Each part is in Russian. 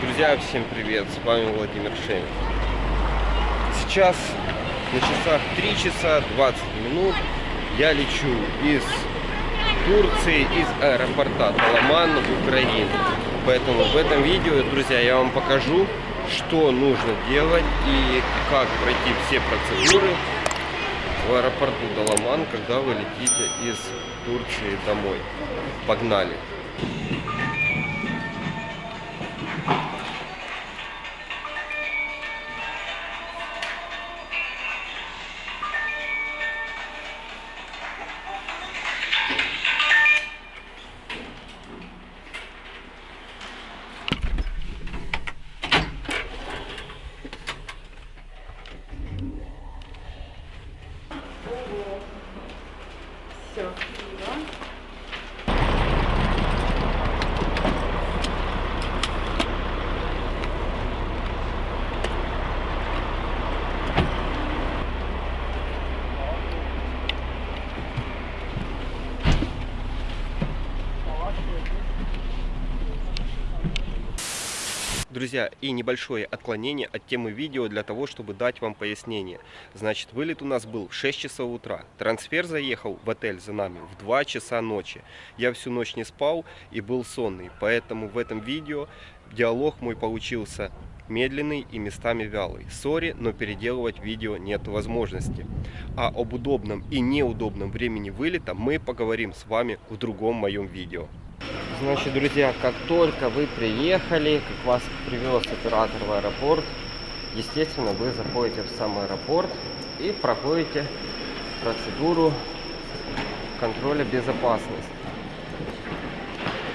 Друзья, всем привет! С вами Владимир Шемин. Сейчас на часах 3 часа 20 минут я лечу из Турции, из аэропорта Таламан в Украину. Поэтому в этом видео, друзья, я вам покажу, что нужно делать и как пройти все процедуры в аэропорту Таламан, когда вы летите из Турции домой. Погнали! Друзья, и небольшое отклонение от темы видео для того, чтобы дать вам пояснение. Значит, вылет у нас был в 6 часов утра. Трансфер заехал в отель за нами в 2 часа ночи. Я всю ночь не спал и был сонный. Поэтому в этом видео диалог мой получился медленный и местами вялый. Сори, но переделывать видео нет возможности. А об удобном и неудобном времени вылета мы поговорим с вами в другом моем видео. Значит, друзья, как только вы приехали, как вас привез оператор в аэропорт, естественно, вы заходите в сам аэропорт и проходите процедуру контроля безопасности.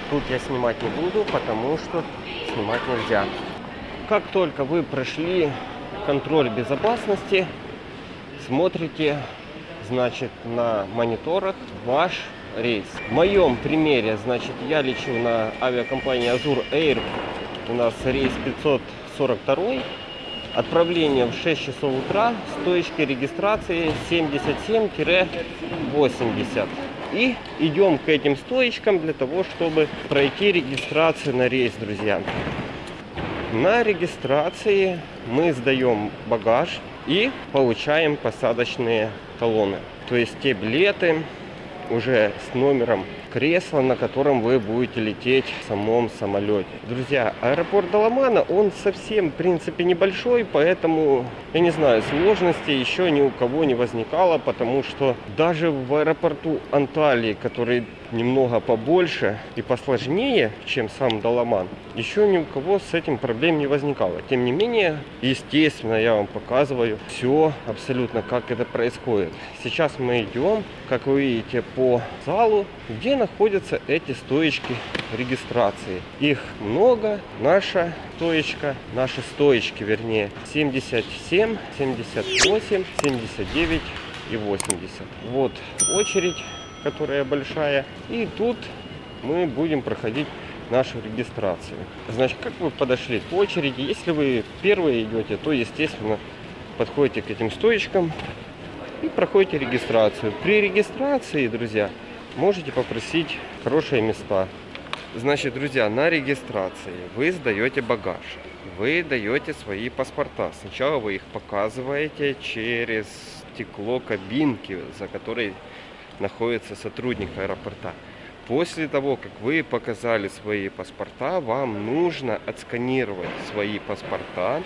Тут я снимать не буду, потому что снимать нельзя. Как только вы прошли контроль безопасности, смотрите, значит, на мониторах ваш рейс. В моем примере, значит, я лечу на авиакомпании Azur Air. У нас рейс 542. Отправление в 6 часов утра с точки регистрации 77-80. И идем к этим стоечкам для того, чтобы пройти регистрацию на рейс, друзья. На регистрации мы сдаем багаж и получаем посадочные талоны. То есть те билеты, уже с номером кресла, на котором вы будете лететь в самом самолете. Друзья, аэропорт Даламана, он совсем, в принципе, небольшой, поэтому, я не знаю, сложности еще ни у кого не возникало, потому что даже в аэропорту Анталии, который немного побольше и посложнее, чем сам Даламан, еще ни у кого с этим проблем не возникало. Тем не менее, естественно, я вам показываю все абсолютно, как это происходит. Сейчас мы идем, как вы видите, по залу, где находятся эти стоечки регистрации. Их много. Наша стоечка, наши стоечки, вернее, 77, 78, 79 и 80. Вот очередь которая большая. И тут мы будем проходить нашу регистрацию. Значит, как вы подошли к очереди? Если вы первые идете, то, естественно, подходите к этим стоечкам и проходите регистрацию. При регистрации, друзья, можете попросить хорошие места. Значит, друзья, на регистрации вы сдаете багаж, вы даете свои паспорта. Сначала вы их показываете через стекло кабинки, за которой находится сотрудник аэропорта. После того, как вы показали свои паспорта, вам нужно отсканировать свои паспорта,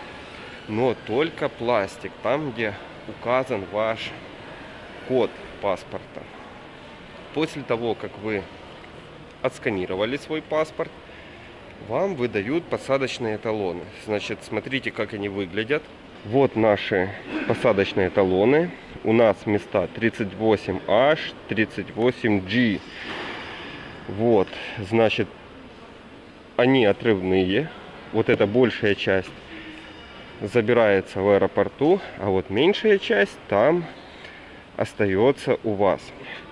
но только пластик, там, где указан ваш код паспорта. После того, как вы отсканировали свой паспорт, вам выдают посадочные талоны. Значит, смотрите, как они выглядят. Вот наши посадочные талоны. У нас места 38H, 38G. Вот, значит, они отрывные. Вот эта большая часть забирается в аэропорту, а вот меньшая часть там остается у вас.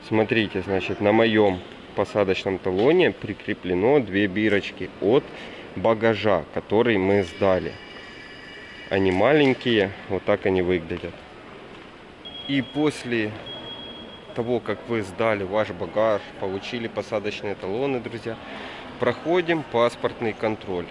Смотрите, значит, на моем посадочном талоне прикреплено две бирочки от багажа, который мы сдали. Они маленькие, вот так они выглядят. И после того, как вы сдали ваш багаж, получили посадочные талоны, друзья, проходим паспортный контроль.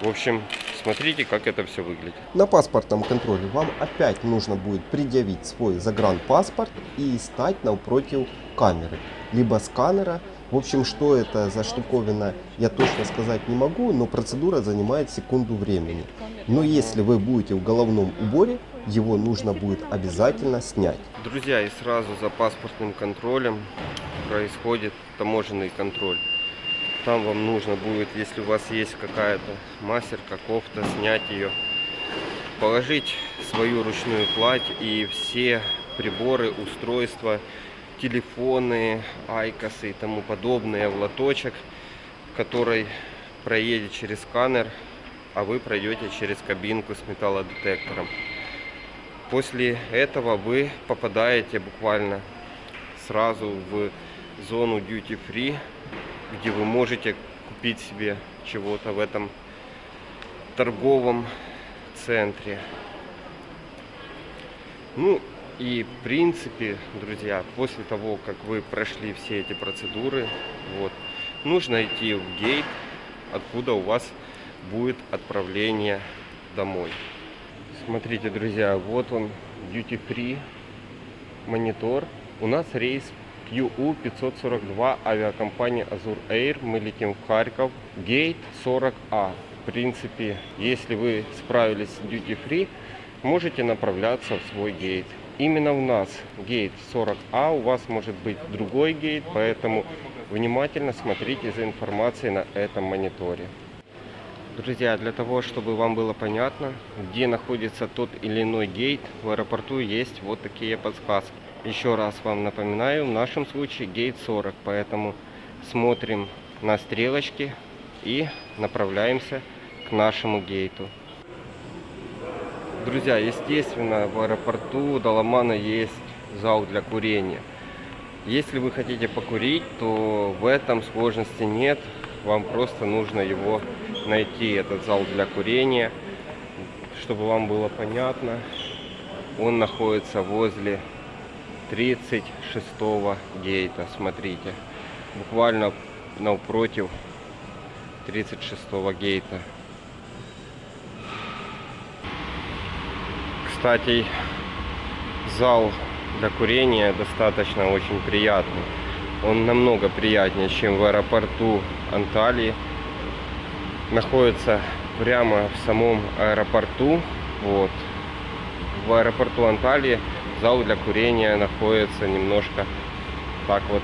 В общем, смотрите, как это все выглядит. На паспортном контроле вам опять нужно будет предъявить свой загранпаспорт и стать напротив камеры, либо сканера. В общем, что это за штуковина, я точно сказать не могу, но процедура занимает секунду времени. Но если вы будете в головном уборе, его нужно будет обязательно снять. Друзья, и сразу за паспортным контролем происходит таможенный контроль. Там вам нужно будет, если у вас есть какая-то мастерка, кофта, снять ее, положить свою ручную кладь и все приборы, устройства, телефоны, айкосы и тому подобное в лоточек, который проедет через сканер, а вы пройдете через кабинку с металлодетектором. После этого вы попадаете буквально сразу в зону duty free, где вы можете купить себе чего-то в этом торговом центре. Ну и в принципе, друзья, после того, как вы прошли все эти процедуры, вот, нужно идти в гейт, откуда у вас будет отправление домой. Смотрите, друзья, вот он, duty free монитор. У нас рейс QU542 авиакомпания Azur Air. Мы летим в Харьков. Гейт 40А. В принципе, если вы справились с duty free, можете направляться в свой гейт. Именно у нас гейт 40А, у вас может быть другой гейт, поэтому внимательно смотрите за информацией на этом мониторе. Друзья, для того, чтобы вам было понятно, где находится тот или иной гейт, в аэропорту есть вот такие подсказки. Еще раз вам напоминаю, в нашем случае гейт 40, поэтому смотрим на стрелочки и направляемся к нашему гейту. Друзья, естественно, в аэропорту Даламана есть зал для курения. Если вы хотите покурить, то в этом сложности нет. Вам просто нужно его найти, этот зал для курения. Чтобы вам было понятно, он находится возле 36 гейта. Смотрите, буквально напротив 36 гейта. Кстати, зал для курения достаточно очень приятный. Он намного приятнее, чем в аэропорту Анталии. Находится прямо в самом аэропорту. Вот. В аэропорту Анталии зал для курения находится немножко так вот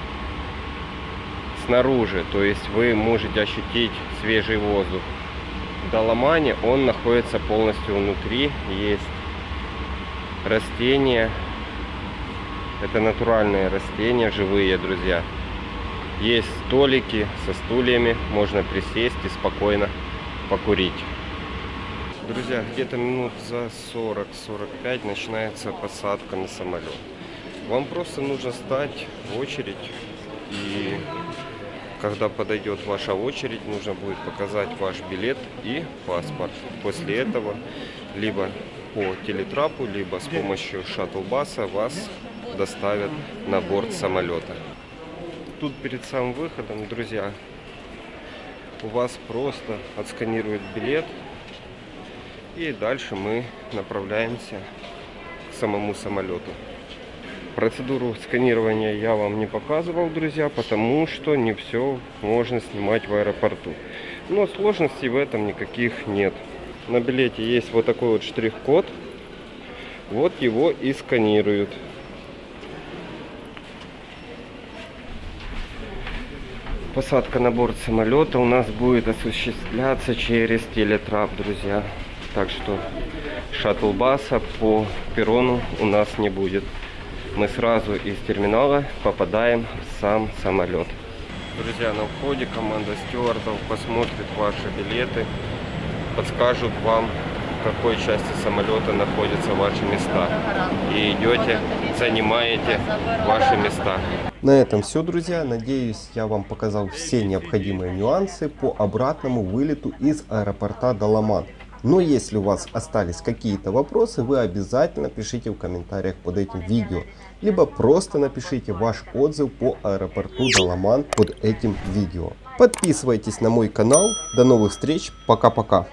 снаружи. То есть вы можете ощутить свежий воздух. В Даламане он находится полностью внутри. Есть растения. Это натуральные растения, живые, друзья. Есть столики со стульями, можно присесть и спокойно покурить. Друзья, где-то минут за 40-45 начинается посадка на самолет. Вам просто нужно стать в очередь и когда подойдет ваша очередь, нужно будет показать ваш билет и паспорт. После этого либо по телетрапу, либо с помощью шаттл-баса вас доставят на борт самолета. Тут перед самым выходом, друзья, у вас просто отсканируют билет. И дальше мы направляемся к самому самолету. Процедуру сканирования я вам не показывал, друзья, потому что не все можно снимать в аэропорту. Но сложностей в этом никаких нет. На билете есть вот такой вот штрих-код. Вот его и сканируют. Посадка на борт самолета у нас будет осуществляться через телетрап, друзья. Так что шаттл-баса по перрону у нас не будет. Мы сразу из терминала попадаем в сам самолет. Друзья, на входе команда стюардов посмотрит ваши билеты, подскажут вам, в какой части самолета находятся ваши места. И идете, занимаете ваши места. На этом все, друзья. Надеюсь, я вам показал все необходимые нюансы по обратному вылету из аэропорта Даламан. Но если у вас остались какие-то вопросы, вы обязательно пишите в комментариях под этим видео. Либо просто напишите ваш отзыв по аэропорту Даламан под этим видео. Подписывайтесь на мой канал. До новых встреч. Пока-пока.